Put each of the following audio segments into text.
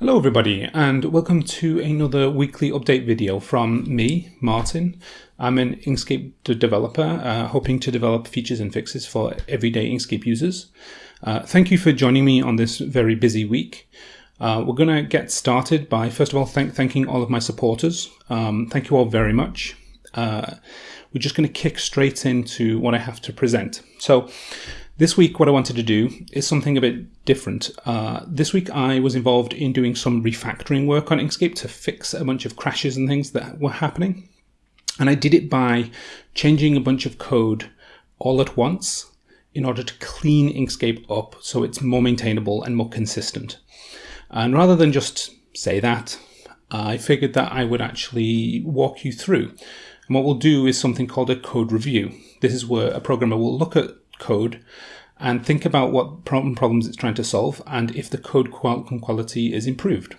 Hello everybody and welcome to another weekly update video from me, Martin. I'm an Inkscape developer uh, hoping to develop features and fixes for everyday Inkscape users. Uh, thank you for joining me on this very busy week. Uh, we're going to get started by first of all thank thanking all of my supporters. Um, thank you all very much. Uh, we're just going to kick straight into what I have to present. So this week, what I wanted to do is something a bit different. Uh, this week, I was involved in doing some refactoring work on Inkscape to fix a bunch of crashes and things that were happening. And I did it by changing a bunch of code all at once in order to clean Inkscape up so it's more maintainable and more consistent. And rather than just say that, I figured that I would actually walk you through. And what we'll do is something called a code review. This is where a programmer will look at code and think about what problem problems it's trying to solve and if the code quality is improved.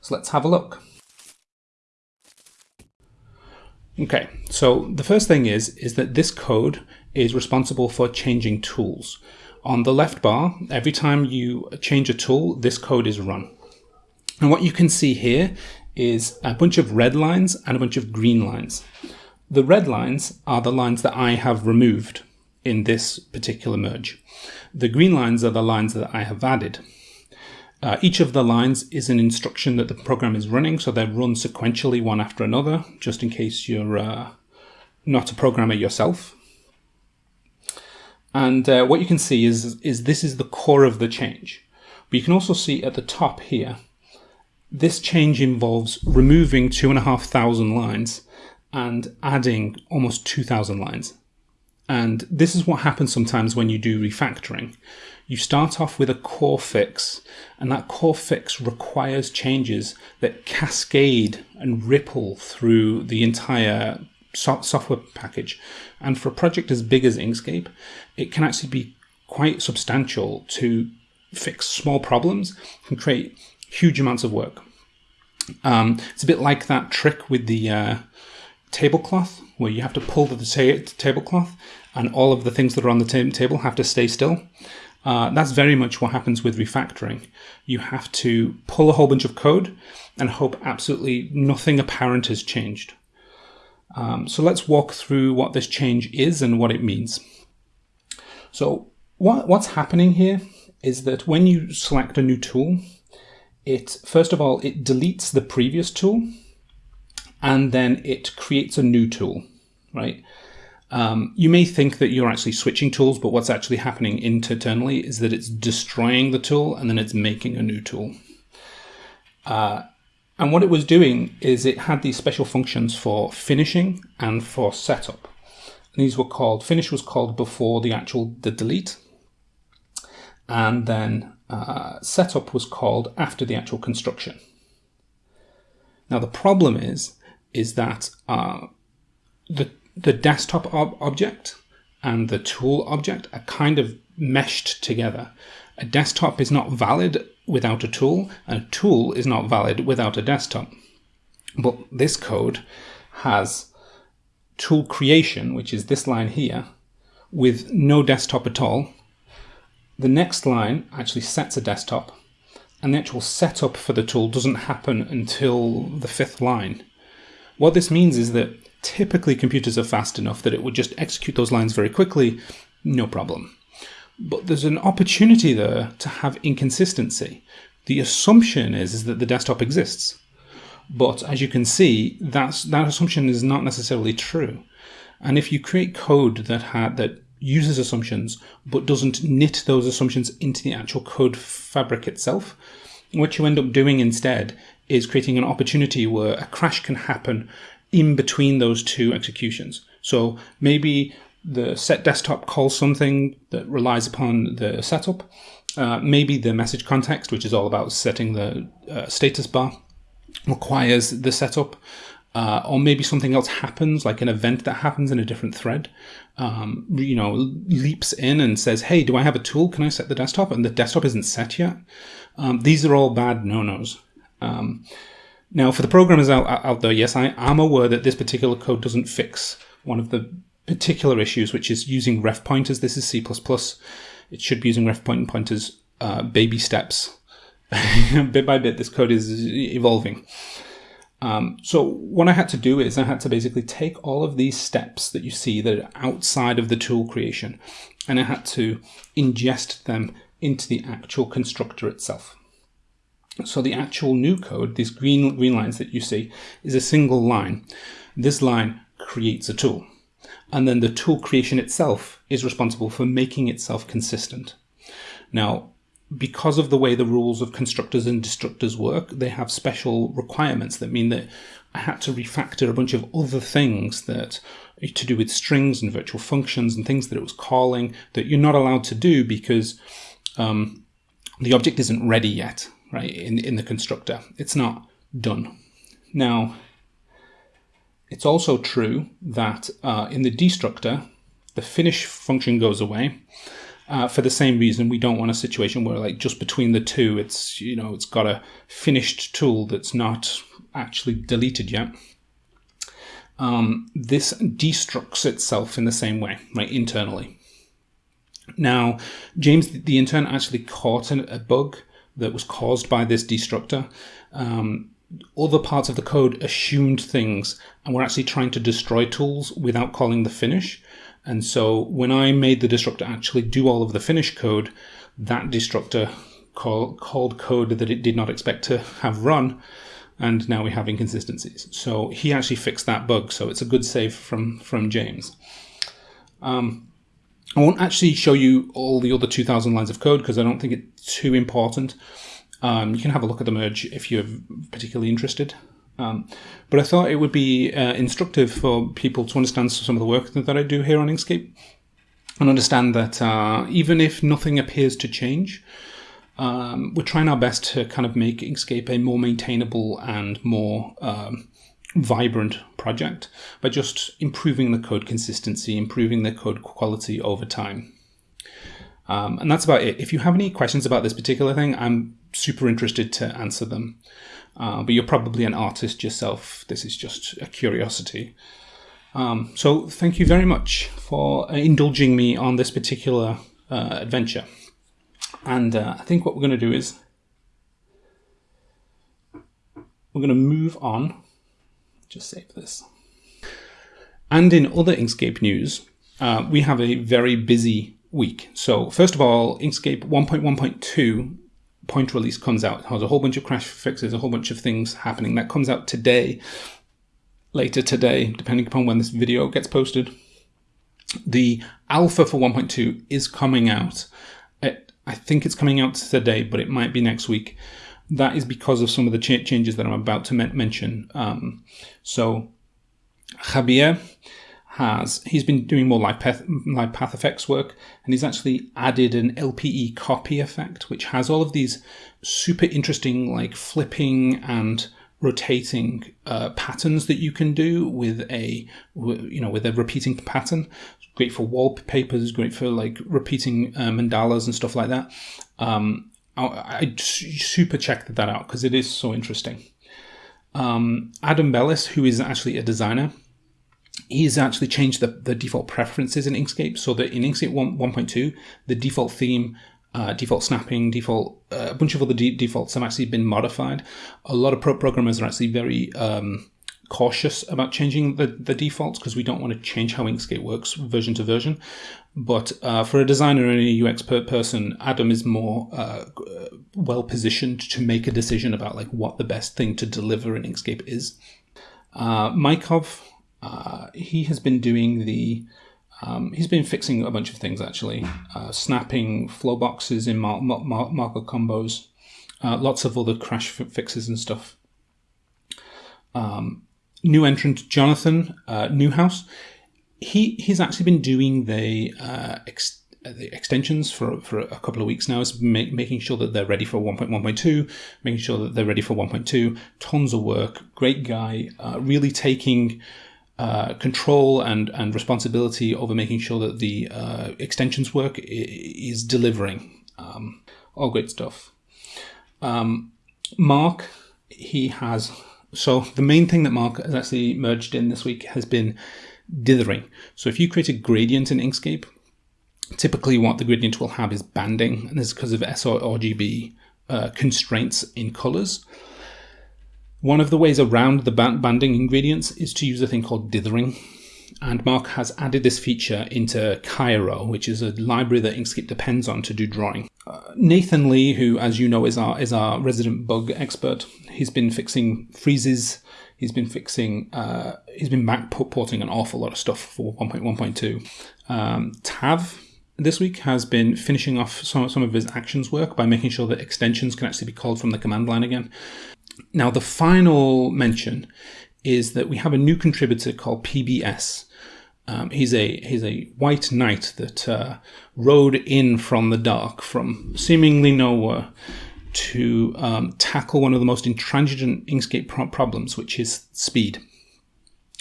So let's have a look. Okay, so the first thing is, is that this code is responsible for changing tools. On the left bar, every time you change a tool, this code is run. And what you can see here is a bunch of red lines and a bunch of green lines. The red lines are the lines that I have removed in this particular merge. The green lines are the lines that I have added. Uh, each of the lines is an instruction that the program is running, so they run sequentially one after another, just in case you're uh, not a programmer yourself. And uh, what you can see is, is this is the core of the change. But you can also see at the top here, this change involves removing two and a half thousand lines and adding almost 2,000 lines. And this is what happens sometimes when you do refactoring. You start off with a core fix, and that core fix requires changes that cascade and ripple through the entire so software package. And for a project as big as Inkscape, it can actually be quite substantial to fix small problems and create huge amounts of work. Um, it's a bit like that trick with the uh, tablecloth where you have to pull the tablecloth and all of the things that are on the table have to stay still. Uh, that's very much what happens with refactoring. You have to pull a whole bunch of code and hope absolutely nothing apparent has changed. Um, so let's walk through what this change is and what it means. So what, what's happening here is that when you select a new tool, it first of all, it deletes the previous tool and then it creates a new tool, right? Um, you may think that you're actually switching tools, but what's actually happening internally is that it's destroying the tool and then it's making a new tool. Uh, and what it was doing is it had these special functions for finishing and for setup. And these were called, finish was called before the actual the delete. And then uh, setup was called after the actual construction. Now the problem is, is that uh, the the desktop ob object and the tool object are kind of meshed together. A desktop is not valid without a tool, and a tool is not valid without a desktop. But this code has tool creation, which is this line here, with no desktop at all. The next line actually sets a desktop, and the actual setup for the tool doesn't happen until the fifth line. What this means is that typically computers are fast enough that it would just execute those lines very quickly, no problem. But there's an opportunity there to have inconsistency. The assumption is, is that the desktop exists. But as you can see, that's, that assumption is not necessarily true. And if you create code that had, that uses assumptions but doesn't knit those assumptions into the actual code fabric itself, what you end up doing instead is creating an opportunity where a crash can happen in between those two executions. So maybe the set desktop calls something that relies upon the setup. Uh, maybe the message context, which is all about setting the uh, status bar, requires the setup. Uh, or maybe something else happens, like an event that happens in a different thread, um, you know, leaps in and says, hey, do I have a tool? Can I set the desktop? And the desktop isn't set yet. Um, these are all bad no-nos. Um, now, for the programmers out, out there, yes, I am aware that this particular code doesn't fix one of the particular issues, which is using ref pointers. This is C++. It should be using ref point pointers uh, baby steps bit by bit, this code is evolving. Um, so what I had to do is I had to basically take all of these steps that you see that are outside of the tool creation, and I had to ingest them into the actual constructor itself. So the actual new code, these green, green lines that you see, is a single line. This line creates a tool. And then the tool creation itself is responsible for making itself consistent. Now, because of the way the rules of constructors and destructors work, they have special requirements that mean that I had to refactor a bunch of other things that to do with strings and virtual functions and things that it was calling that you're not allowed to do because um, the object isn't ready yet, right? In in the constructor, it's not done. Now, it's also true that uh, in the destructor, the finish function goes away uh, for the same reason, we don't want a situation where, like, just between the two, it's you know, it's got a finished tool that's not actually deleted yet. Um, this destructs itself in the same way, right, internally. Now, James, the intern, actually caught a bug that was caused by this destructor. Um, other parts of the code assumed things and were actually trying to destroy tools without calling the finish. And so when I made the destructor actually do all of the finish code, that destructor call, called code that it did not expect to have run, and now we have inconsistencies. So he actually fixed that bug, so it's a good save from, from James. Um, I won't actually show you all the other 2,000 lines of code because I don't think it's too important. Um, you can have a look at the merge if you're particularly interested. Um, but I thought it would be uh, instructive for people to understand some of the work that I do here on Inkscape and understand that uh, even if nothing appears to change, um, we're trying our best to kind of make Inkscape a more maintainable and more um, vibrant project by just improving the code consistency, improving the code quality over time. Um, and that's about it. If you have any questions about this particular thing, I'm super interested to answer them. Uh, but you're probably an artist yourself. This is just a curiosity. Um, so thank you very much for indulging me on this particular uh, adventure. And uh, I think what we're going to do is we're going to move on. Just save this. And in other Inkscape news, uh, we have a very busy week. So first of all, Inkscape 1.1.2 point release comes out. It has a whole bunch of crash fixes, a whole bunch of things happening. That comes out today, later today, depending upon when this video gets posted. The alpha for 1.2 is coming out. It, I think it's coming out today, but it might be next week. That is because of some of the ch changes that I'm about to mention. Um, so, Jabier has he's been doing more live path, live path effects work and he's actually added an LPE copy effect which has all of these super interesting like flipping and rotating uh, patterns that you can do with a you know with a repeating pattern great for wallpapers great for like repeating uh, mandalas and stuff like that um, I, super checked that out because it is so interesting um, Adam Belis who is actually a designer he's actually changed the, the default preferences in Inkscape so that in Inkscape 1, 1.2, the default theme, uh, default snapping, default, uh, a bunch of other de defaults have actually been modified. A lot of pro programmers are actually very um, cautious about changing the, the defaults because we don't want to change how Inkscape works version to version. But uh, for a designer and a UX per person, Adam is more uh, well positioned to make a decision about like what the best thing to deliver in Inkscape is. Uh, Mykov uh, he has been doing the um, he's been fixing a bunch of things actually, uh, snapping flow boxes in mar- mar- marker combos, uh, lots of other crash fixes and stuff. Um, new entrant Jonathan uh, Neuhauser, he he's actually been doing the, uh, ex- the extensions for for a couple of weeks now. Is ma- making sure that they're ready for 1.1.2, making sure that they're ready for 1.2. Tons of work. Great guy. Uh, really taking uh, control and, and responsibility over making sure that the uh, extensions work is delivering. Um, all great stuff. Um, Mark, he has. So the main thing that Mark has actually merged in this week has been dithering. So if you create a gradient in Inkscape, typically what the gradient will have is banding, and this is because of sRGB uh, constraints in colors. One of the ways around the banding in gradients is to use a thing called dithering. And Mark has added this feature into Cairo, which is a library that Inkscape depends on to do drawing. Uh, Nathan Lee, who, as you know, is our is our resident bug expert, he's been fixing freezes. He's been fixing. Uh, he's been back porting an awful lot of stuff for 1.1.2. Um, Tav this week has been finishing off some, some of his actions work by making sure that extensions can actually be called from the command line again. Now, the final mention is that we have a new contributor called PBS. Um, he's a he's a white knight that uh, rode in from the dark, from seemingly nowhere, to um, tackle one of the most intransigent Inkscape pro- problems, which is speed.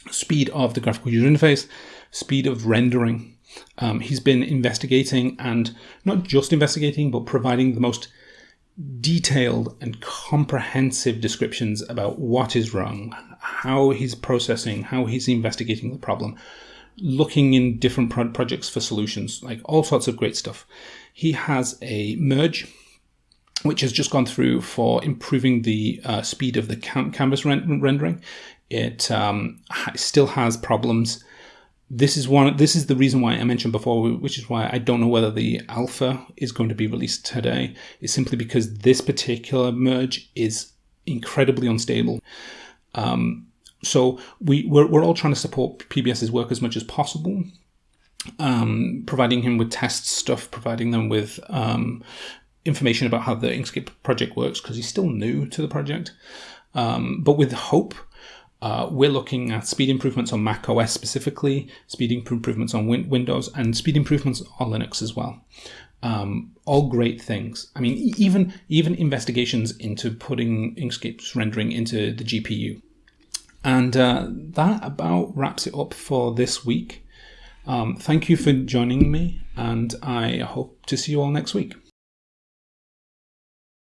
Speed of the graphical user interface, speed of rendering. Um, he's been investigating and not just investigating, but providing the most detailed and comprehensive descriptions about what is wrong, how he's processing, how he's investigating the problem, looking in different pro- projects for solutions, like all sorts of great stuff. He has a merge, which has just gone through for improving the uh, speed of the canvas ren- rendering. It um, still has problems this is one this is the reason why I mentioned before, which is why I don't know whether the alpha is going to be released today. Is simply because this particular merge is incredibly unstable. Um, so we we're, we're all trying to support PBS's work as much as possible. Um, providing him with test stuff, providing them with um, information about how the Inkscape project works because he's still new to the project, um, but with hope uh, we're looking at speed improvements on Mac OS specifically, speed improvements on win- Windows, and speed improvements on Linux as well. Um, all great things. I mean, even even investigations into putting Inkscape's rendering into the GPU. And uh, that about wraps it up for this week. Um, thank you for joining me, and I hope to see you all next week.